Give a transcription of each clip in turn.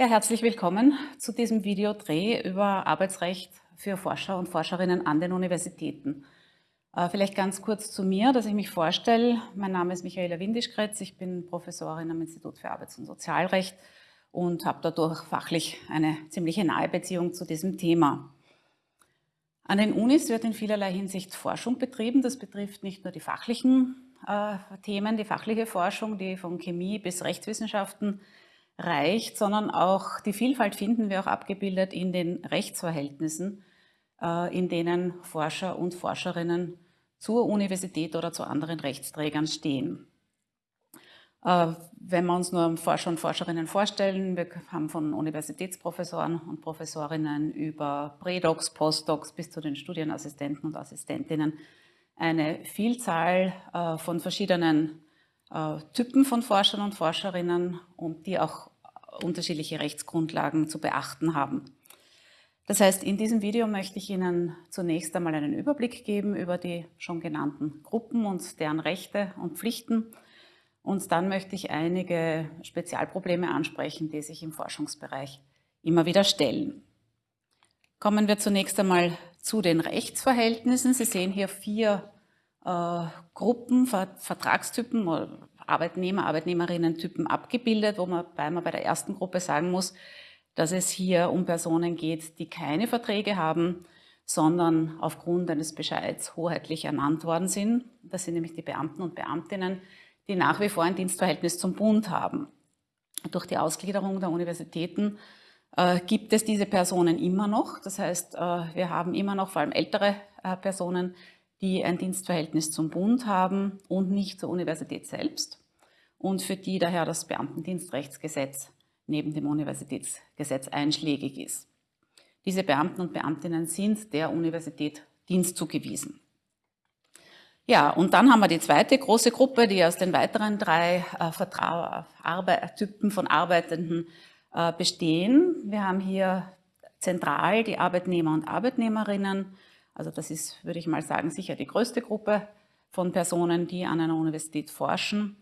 Ja, herzlich willkommen zu diesem Videodreh über Arbeitsrecht für Forscher und Forscherinnen an den Universitäten. Äh, vielleicht ganz kurz zu mir, dass ich mich vorstelle. Mein Name ist Michaela Windischkretz, ich bin Professorin am Institut für Arbeits- und Sozialrecht und habe dadurch fachlich eine ziemliche nahe Beziehung zu diesem Thema. An den Unis wird in vielerlei Hinsicht Forschung betrieben. Das betrifft nicht nur die fachlichen äh, Themen, die fachliche Forschung, die von Chemie bis Rechtswissenschaften reicht, sondern auch die Vielfalt finden wir auch abgebildet in den Rechtsverhältnissen, äh, in denen Forscher und Forscherinnen zur Universität oder zu anderen Rechtsträgern stehen. Äh, wenn wir uns nur Forscher und Forscherinnen vorstellen, wir haben von Universitätsprofessoren und Professorinnen über Prädocs, Postdocs bis zu den Studienassistenten und Assistentinnen eine Vielzahl äh, von verschiedenen Typen von Forschern und Forscherinnen und die auch unterschiedliche Rechtsgrundlagen zu beachten haben. Das heißt, in diesem Video möchte ich Ihnen zunächst einmal einen Überblick geben über die schon genannten Gruppen und deren Rechte und Pflichten. Und dann möchte ich einige Spezialprobleme ansprechen, die sich im Forschungsbereich immer wieder stellen. Kommen wir zunächst einmal zu den Rechtsverhältnissen. Sie sehen hier vier äh, Gruppen, Vertragstypen, Arbeitnehmer, Arbeitnehmerinnen-Typen abgebildet, wo man, weil man bei der ersten Gruppe sagen muss, dass es hier um Personen geht, die keine Verträge haben, sondern aufgrund eines Bescheids hoheitlich ernannt worden sind. Das sind nämlich die Beamten und Beamtinnen, die nach wie vor ein Dienstverhältnis zum Bund haben. Durch die Ausgliederung der Universitäten äh, gibt es diese Personen immer noch. Das heißt, äh, wir haben immer noch vor allem ältere äh, Personen, die ein Dienstverhältnis zum Bund haben und nicht zur Universität selbst und für die daher das Beamtendienstrechtsgesetz neben dem Universitätsgesetz einschlägig ist. Diese Beamten und Beamtinnen sind der Universität Dienst zugewiesen. Ja, und dann haben wir die zweite große Gruppe, die aus den weiteren drei äh, Typen von Arbeitenden äh, bestehen. Wir haben hier zentral die Arbeitnehmer und Arbeitnehmerinnen, also das ist, würde ich mal sagen, sicher die größte Gruppe von Personen, die an einer Universität forschen.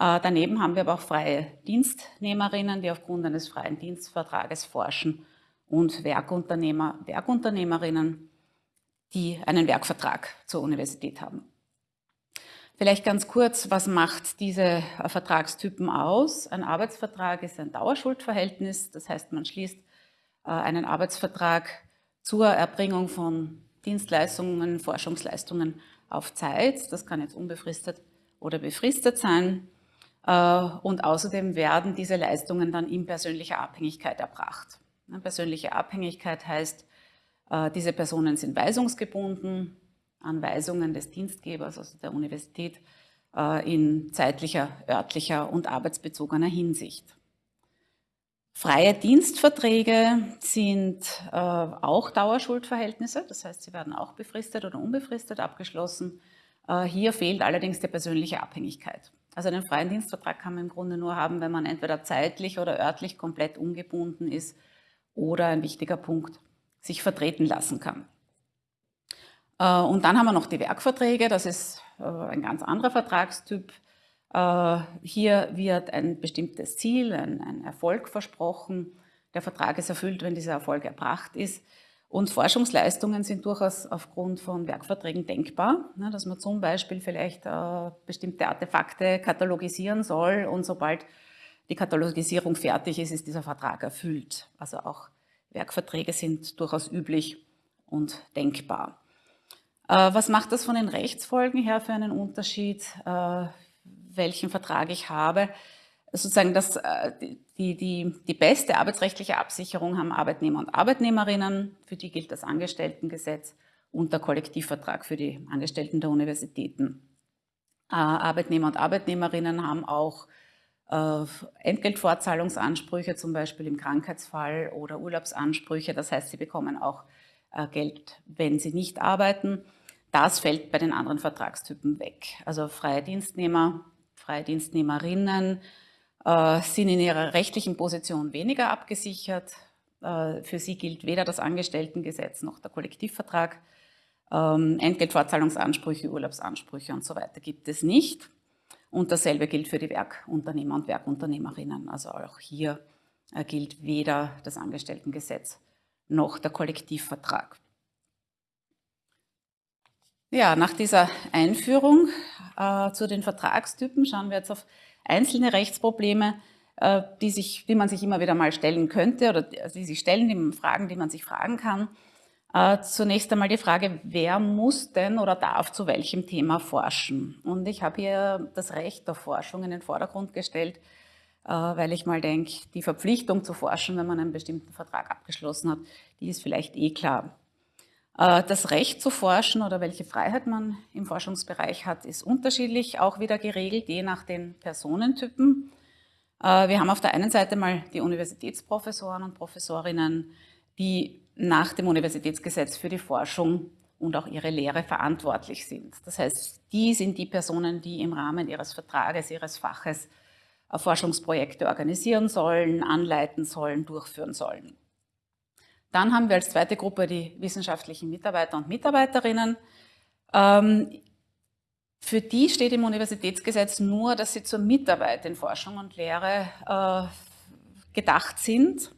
Äh, daneben haben wir aber auch freie Dienstnehmerinnen, die aufgrund eines freien Dienstvertrages forschen und Werkunternehmer, Werkunternehmerinnen, die einen Werkvertrag zur Universität haben. Vielleicht ganz kurz, was macht diese äh, Vertragstypen aus? Ein Arbeitsvertrag ist ein Dauerschuldverhältnis, das heißt, man schließt äh, einen Arbeitsvertrag zur Erbringung von Dienstleistungen, Forschungsleistungen auf Zeit. Das kann jetzt unbefristet oder befristet sein. Äh, und außerdem werden diese Leistungen dann in persönlicher Abhängigkeit erbracht. Persönliche Abhängigkeit heißt, äh, diese Personen sind weisungsgebunden an Weisungen des Dienstgebers, also der Universität, äh, in zeitlicher, örtlicher und arbeitsbezogener Hinsicht. Freie Dienstverträge sind äh, auch Dauerschuldverhältnisse, das heißt, sie werden auch befristet oder unbefristet abgeschlossen. Äh, hier fehlt allerdings die persönliche Abhängigkeit. Also einen freien Dienstvertrag kann man im Grunde nur haben, wenn man entweder zeitlich oder örtlich komplett ungebunden ist oder ein wichtiger Punkt, sich vertreten lassen kann. Äh, und dann haben wir noch die Werkverträge, das ist äh, ein ganz anderer Vertragstyp. Äh, hier wird ein bestimmtes Ziel, ein, ein, Erfolg versprochen. Der Vertrag ist erfüllt, wenn dieser Erfolg erbracht ist. Und Forschungsleistungen sind durchaus aufgrund von Werkverträgen denkbar, ne, dass man zum Beispiel vielleicht äh, bestimmte Artefakte katalogisieren soll und sobald die Katalogisierung fertig ist, ist dieser Vertrag erfüllt. Also auch Werkverträge sind durchaus üblich und denkbar. Äh, was macht das von den Rechtsfolgen her für einen Unterschied? Welchen Vertrag ich habe. Sozusagen das, äh, die, die, die beste arbeitsrechtliche Absicherung haben Arbeitnehmer und Arbeitnehmerinnen, für die gilt das Angestelltengesetz und der Kollektivvertrag für die Angestellten der Universitäten. Äh, Arbeitnehmer und Arbeitnehmerinnen haben auch äh, Entgeltfortzahlungsansprüche, zum Beispiel im Krankheitsfall oder Urlaubsansprüche. Das heißt, sie bekommen auch Geld, wenn sie nicht arbeiten. Das fällt bei den anderen Vertragstypen weg. Also freie Dienstnehmer Freidienstnehmerinnen äh, sind in ihrer rechtlichen Position weniger abgesichert. Äh, für sie gilt weder das Angestelltengesetz noch der Kollektivvertrag. Ähm, Entgeltfortzahlungsansprüche, Urlaubsansprüche und so weiter gibt es nicht. Und dasselbe gilt für die Werkunternehmer und Werkunternehmerinnen. Also auch hier äh, gilt weder das Angestelltengesetz noch der Kollektivvertrag. Ja, nach dieser Einführung äh, zu den Vertragstypen schauen wir jetzt auf einzelne Rechtsprobleme, äh, die, sich, die man sich immer wieder mal stellen könnte oder die sich stellen, die Fragen, die man sich fragen kann. Äh, zunächst einmal die Frage, wer muss denn oder darf zu welchem Thema forschen? Und ich habe hier das Recht der Forschung in den Vordergrund gestellt, weil ich mal denke, die Verpflichtung zu forschen, wenn man einen bestimmten Vertrag abgeschlossen hat, die ist vielleicht eh klar. Äh, das Recht zu forschen oder welche Freiheit man im Forschungsbereich hat, ist unterschiedlich, auch wieder geregelt, je nach den Personentypen. Wir haben auf der einen Seite mal die Universitätsprofessoren und Professorinnen, die nach dem Universitätsgesetz für die Forschung und auch ihre Lehre verantwortlich sind. Das heißt, die sind die Personen, die im Rahmen ihres Vertrages, ihres Faches Forschungsprojekte organisieren sollen, anleiten sollen, durchführen sollen. Dann haben wir als zweite Gruppe die wissenschaftlichen Mitarbeiter und Mitarbeiterinnen. Ähm, für die steht im Universitätsgesetz nur, dass sie zur Mitarbeit in Forschung und Lehre äh, gedacht sind.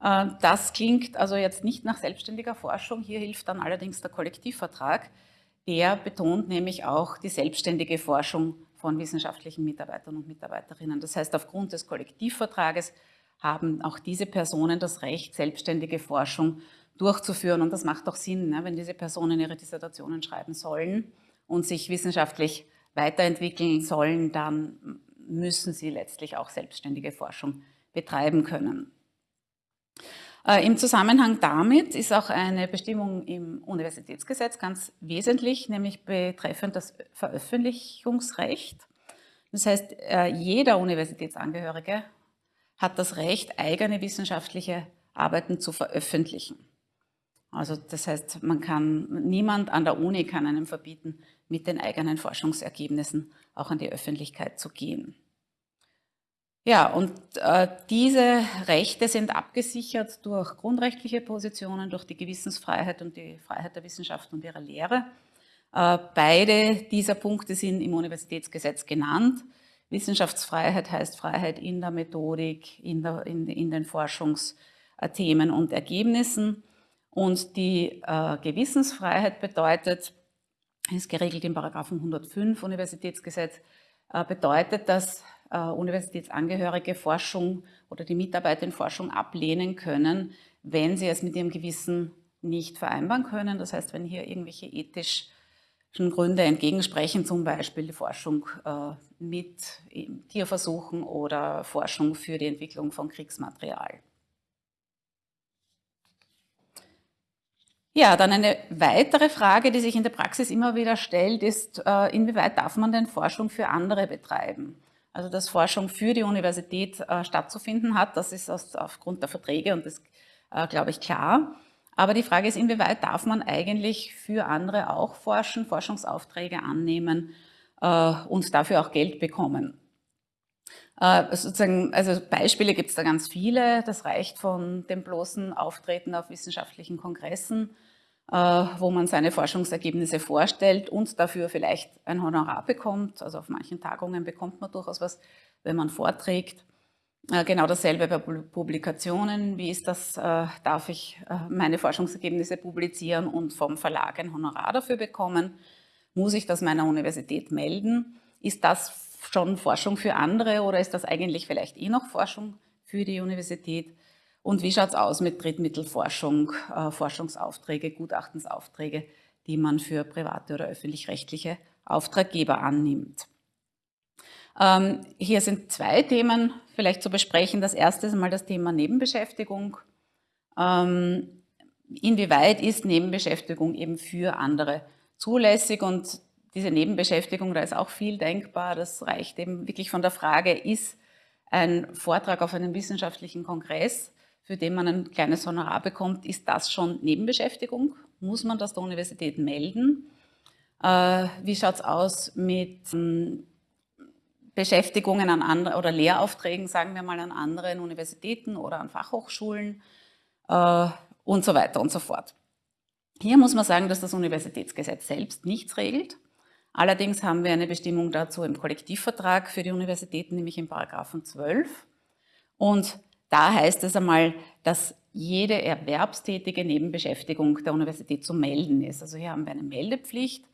Äh, das klingt also jetzt nicht nach selbstständiger Forschung. Hier hilft dann allerdings der Kollektivvertrag. Der betont nämlich auch die selbstständige Forschung von wissenschaftlichen Mitarbeitern und Mitarbeiterinnen. Das heißt, aufgrund des Kollektivvertrages haben auch diese Personen das Recht, selbstständige Forschung durchzuführen. Und das macht auch Sinn, ne, wenn diese Personen ihre Dissertationen schreiben sollen und sich wissenschaftlich weiterentwickeln sollen, dann müssen sie letztlich auch selbstständige Forschung betreiben können. Äh, Im Zusammenhang damit ist auch eine Bestimmung im Universitätsgesetz ganz wesentlich, nämlich betreffend das Veröffentlichungsrecht. Das heißt, äh, jeder Universitätsangehörige hat das Recht, eigene wissenschaftliche Arbeiten zu veröffentlichen. Also das heißt, man kann, niemand an der Uni kann einem verbieten, mit den eigenen Forschungsergebnissen auch an die Öffentlichkeit zu gehen. Ja, und äh, diese Rechte sind abgesichert durch grundrechtliche Positionen, durch die Gewissensfreiheit und die Freiheit der Wissenschaft und ihrer Lehre. Äh, beide dieser Punkte sind im Universitätsgesetz genannt. Wissenschaftsfreiheit heißt Freiheit in der Methodik, in, der, in, in den Forschungsthemen und Ergebnissen. Und die äh, Gewissensfreiheit bedeutet, ist geregelt im Paragraphen 105 Universitätsgesetz, äh, bedeutet, dass äh, Universitätsangehörige Forschung oder die Mitarbeiter in Forschung ablehnen können, wenn sie es mit ihrem Gewissen nicht vereinbaren können. Das heißt, wenn hier irgendwelche ethischen Gründe entgegensprechen, zum Beispiel die Forschung äh, mit Tierversuchen oder Forschung für die Entwicklung von Kriegsmaterial. Ja, dann eine weitere Frage, die sich in der Praxis immer wieder stellt, ist, äh, inwieweit darf man denn Forschung für andere betreiben? Also dass Forschung für die Universität äh, stattzufinden hat, das ist aufgrund der Verträge und das glaube ich klar. Aber die Frage ist, inwieweit darf man eigentlich für andere auch forschen, Forschungsaufträge annehmen äh, und dafür auch Geld bekommen. Äh, sozusagen, also Beispiele gibt es da ganz viele. Das reicht von dem bloßen Auftreten auf wissenschaftlichen Kongressen äh, wo man seine Forschungsergebnisse vorstellt und dafür vielleicht ein Honorar bekommt. Also auf manchen Tagungen bekommt man durchaus was, wenn man vorträgt. Äh, genau dasselbe bei Publikationen. Wie ist das? Äh, darf ich meine Forschungsergebnisse publizieren und vom Verlag ein Honorar dafür bekommen? Muss ich das meiner Universität melden? Ist das schon Forschung für andere oder ist das eigentlich vielleicht eh noch Forschung für die Universität? Und wie schaut es aus mit Drittmittelforschung, äh, Forschungsaufträge, Gutachtensaufträge, die man für private oder öffentlich-rechtliche Auftraggeber annimmt? Ähm, hier sind zwei Themen vielleicht zu besprechen. Das erste ist einmal das Thema Nebenbeschäftigung. Ähm, inwieweit ist Nebenbeschäftigung eben für andere zulässig und diese Nebenbeschäftigung, da ist auch viel denkbar. Das reicht eben wirklich von der Frage, ist ein Vortrag auf einem wissenschaftlichen Kongress für den man ein kleines Honorar bekommt, ist das schon Nebenbeschäftigung? Muss man das der Universität melden? Äh, wie schaut es aus mit ähm, Beschäftigungen an andere oder Lehraufträgen, sagen wir mal, an anderen Universitäten oder an Fachhochschulen äh, und so weiter und so fort. Hier muss man sagen, dass das Universitätsgesetz selbst nichts regelt. Allerdings haben wir eine Bestimmung dazu im Kollektivvertrag für die Universitäten, nämlich im Paragraphen 12. Und da heißt es einmal, dass jede erwerbstätige Nebenbeschäftigung der Universität zu melden ist. Also hier haben wir eine Meldepflicht,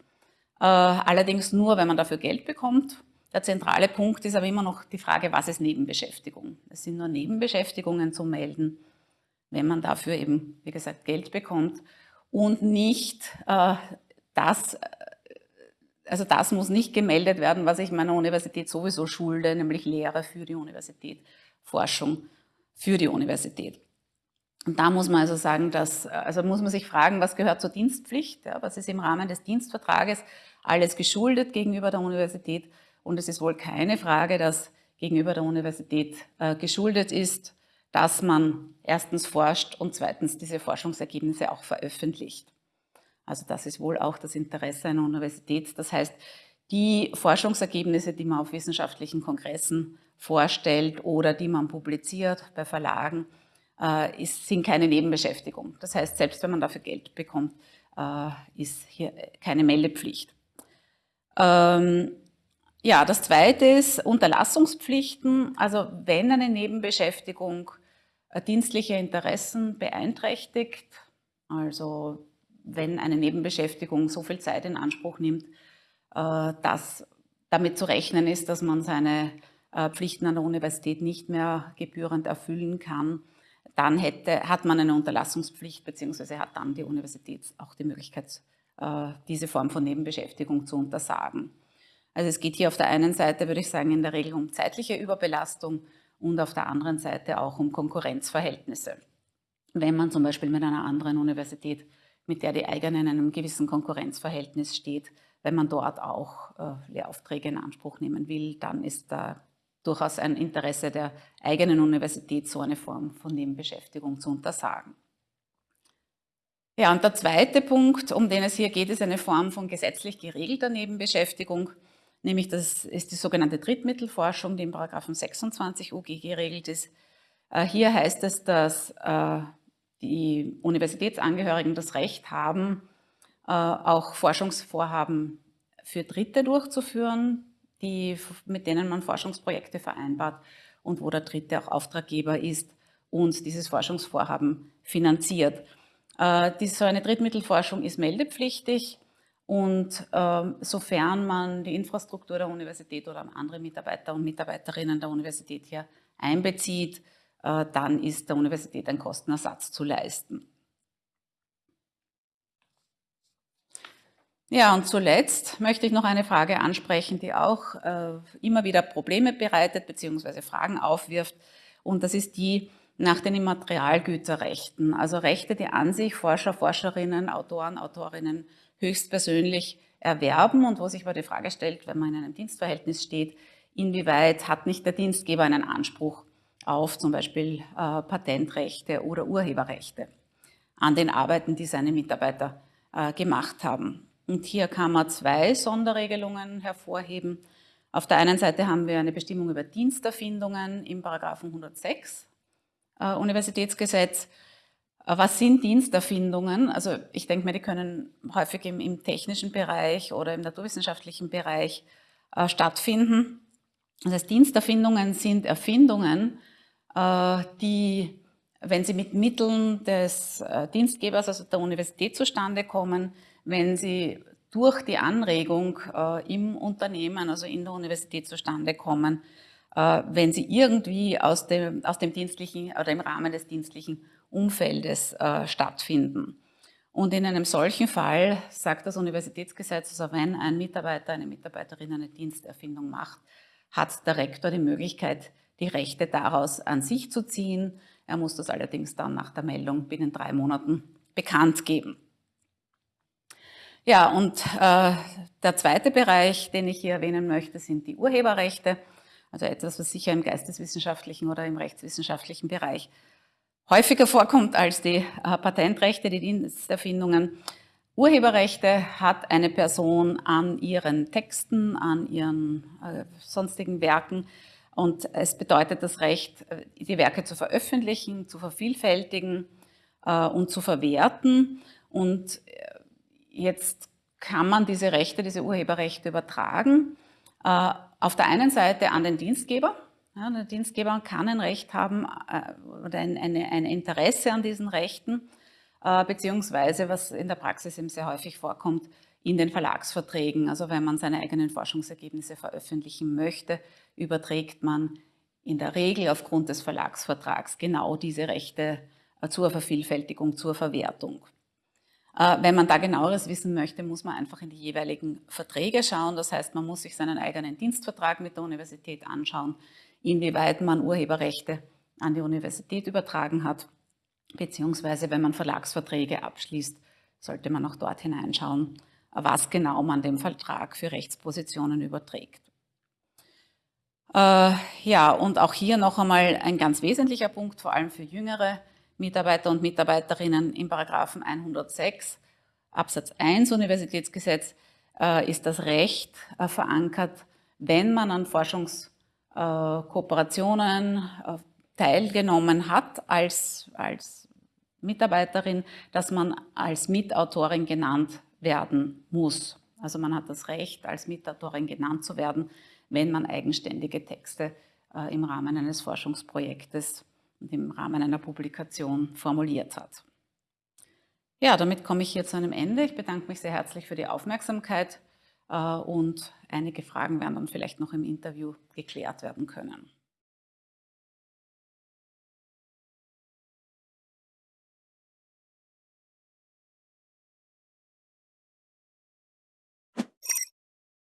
äh, allerdings nur, wenn man dafür Geld bekommt. Der zentrale Punkt ist aber immer noch die Frage, was ist Nebenbeschäftigung? Es sind nur Nebenbeschäftigungen zu melden, wenn man dafür eben, wie gesagt, Geld bekommt und nicht äh, das, also das muss nicht gemeldet werden, was ich meiner Universität sowieso schulde, nämlich Lehre für die Universität, Forschung für die Universität. Und da muss man also sagen, dass, also muss man sich fragen, was gehört zur Dienstpflicht, ja, was ist im Rahmen des Dienstvertrages alles geschuldet gegenüber der Universität. Und es ist wohl keine Frage, dass gegenüber der Universität äh, geschuldet ist, dass man erstens forscht und zweitens diese Forschungsergebnisse auch veröffentlicht. Also das ist wohl auch das Interesse einer Universität. Das heißt, die Forschungsergebnisse, die man auf wissenschaftlichen Kongressen vorstellt oder die man publiziert bei Verlagen, äh, ist, sind keine Nebenbeschäftigung. Das heißt, selbst wenn man dafür Geld bekommt, äh, ist hier keine Meldepflicht. Ähm, ja, das zweite ist Unterlassungspflichten. Also wenn eine Nebenbeschäftigung äh, dienstliche Interessen beeinträchtigt, also wenn eine Nebenbeschäftigung so viel Zeit in Anspruch nimmt, äh, dass damit zu rechnen ist, dass man seine äh, Pflichten an der Universität nicht mehr gebührend erfüllen kann, dann hätte, hat man eine Unterlassungspflicht, beziehungsweise hat dann die Universität auch die Möglichkeit, diese Form von Nebenbeschäftigung zu untersagen. Also es geht hier auf der einen Seite, würde ich sagen, in der Regel um zeitliche Überbelastung und auf der anderen Seite auch um Konkurrenzverhältnisse. Wenn man zum Beispiel mit einer anderen Universität, mit der die eigene in einem gewissen Konkurrenzverhältnis steht, wenn man dort auch äh, Lehraufträge in Anspruch nehmen will, dann ist da durchaus ein Interesse der eigenen Universität, so eine Form von Nebenbeschäftigung zu untersagen. Ja, und der zweite Punkt, um den es hier geht, ist eine Form von gesetzlich geregelter Nebenbeschäftigung nämlich das ist die sogenannte Drittmittelforschung, die im Paragraphen 26 UG geregelt ist. Äh, hier heißt es, dass äh, die Universitätsangehörigen das Recht haben, äh, auch Forschungsvorhaben für Dritte durchzuführen, die, mit denen man Forschungsprojekte vereinbart und wo der Dritte auch Auftraggeber ist und dieses Forschungsvorhaben finanziert. So eine Drittmittelforschung ist meldepflichtig und ähm, sofern man die Infrastruktur der Universität oder andere Mitarbeiter und Mitarbeiterinnen der Universität hier einbezieht, äh, dann ist der Universität ein Kostenersatz zu leisten. Ja, und zuletzt möchte ich noch eine Frage ansprechen, die auch äh, immer wieder Probleme bereitet bzw. Fragen aufwirft. Und das ist die nach den Immaterialgüterrechten, also Rechte, die an sich Forscher, Forscherinnen, Autoren, Autorinnen höchstpersönlich erwerben und wo sich aber die Frage stellt, wenn man in einem Dienstverhältnis steht, inwieweit hat nicht der Dienstgeber einen Anspruch auf zum Beispiel äh, Patentrechte oder Urheberrechte an den Arbeiten, die seine Mitarbeiter äh, gemacht haben. Und hier kann man zwei Sonderregelungen hervorheben. Auf der einen Seite haben wir eine Bestimmung über Diensterfindungen im Paragraphen 106 äh, Universitätsgesetz, was sind Diensterfindungen? Also ich denke mir, die können häufig im, im technischen Bereich oder im naturwissenschaftlichen Bereich äh, stattfinden. Das heißt, Diensterfindungen sind Erfindungen, äh, die, wenn sie mit Mitteln des äh, Dienstgebers, also der Universität zustande kommen, wenn sie durch die Anregung äh, im Unternehmen, also in der Universität zustande kommen, wenn sie irgendwie aus dem, aus dem dienstlichen oder im Rahmen des dienstlichen Umfeldes äh, stattfinden. Und in einem solchen Fall sagt das Universitätsgesetz, also wenn ein Mitarbeiter, eine Mitarbeiterin eine Diensterfindung macht, hat der Rektor die Möglichkeit, die Rechte daraus an sich zu ziehen. Er muss das allerdings dann nach der Meldung binnen drei Monaten bekannt geben. Ja, und äh, der zweite Bereich, den ich hier erwähnen möchte, sind die Urheberrechte. Also etwas, was sicher im geisteswissenschaftlichen oder im rechtswissenschaftlichen Bereich häufiger vorkommt als die äh, Patentrechte, die Diensterfindungen. Urheberrechte hat eine Person an ihren Texten, an ihren äh, sonstigen Werken und es bedeutet das Recht, äh, die Werke zu veröffentlichen, zu vervielfältigen äh, und zu verwerten. Und äh, jetzt kann man diese Rechte, diese Urheberrechte übertragen. Äh, auf der einen Seite an den Dienstgeber, Ja, der Dienstgeber kann ein Recht haben äh, oder ein, eine, ein Interesse an diesen Rechten, äh, beziehungsweise, was in der Praxis eben sehr häufig vorkommt, in den Verlagsverträgen. Also wenn man seine eigenen Forschungsergebnisse veröffentlichen möchte, überträgt man in der Regel aufgrund des Verlagsvertrags genau diese Rechte äh, zur Vervielfältigung, zur Verwertung. Äh, wenn man da genaueres wissen möchte, muss man einfach in die jeweiligen Verträge schauen. Das heißt, man muss sich seinen eigenen Dienstvertrag mit der Universität anschauen, inwieweit man Urheberrechte an die Universität übertragen hat, beziehungsweise wenn man Verlagsverträge abschließt, sollte man auch dort hineinschauen, was genau man dem Vertrag für Rechtspositionen überträgt. Äh, ja, und auch hier noch einmal ein ganz wesentlicher Punkt, vor allem für jüngere Mitarbeiter und Mitarbeiterinnen im Paragraphen 106 Absatz 1 Universitätsgesetz äh, ist das Recht äh, verankert, wenn man an Forschungskooperationen äh, teilgenommen hat als, als Mitarbeiterin, dass man als Mitautorin genannt werden muss. Also man hat das Recht, als Mitautorin genannt zu werden, wenn man eigenständige Texte im Rahmen eines Forschungsprojektes und im Rahmen einer Publikation formuliert hat. Ja, damit komme ich hier zu einem Ende. Ich bedanke mich sehr herzlich für die Aufmerksamkeit äh, und einige Fragen werden dann vielleicht noch im Interview geklärt werden können.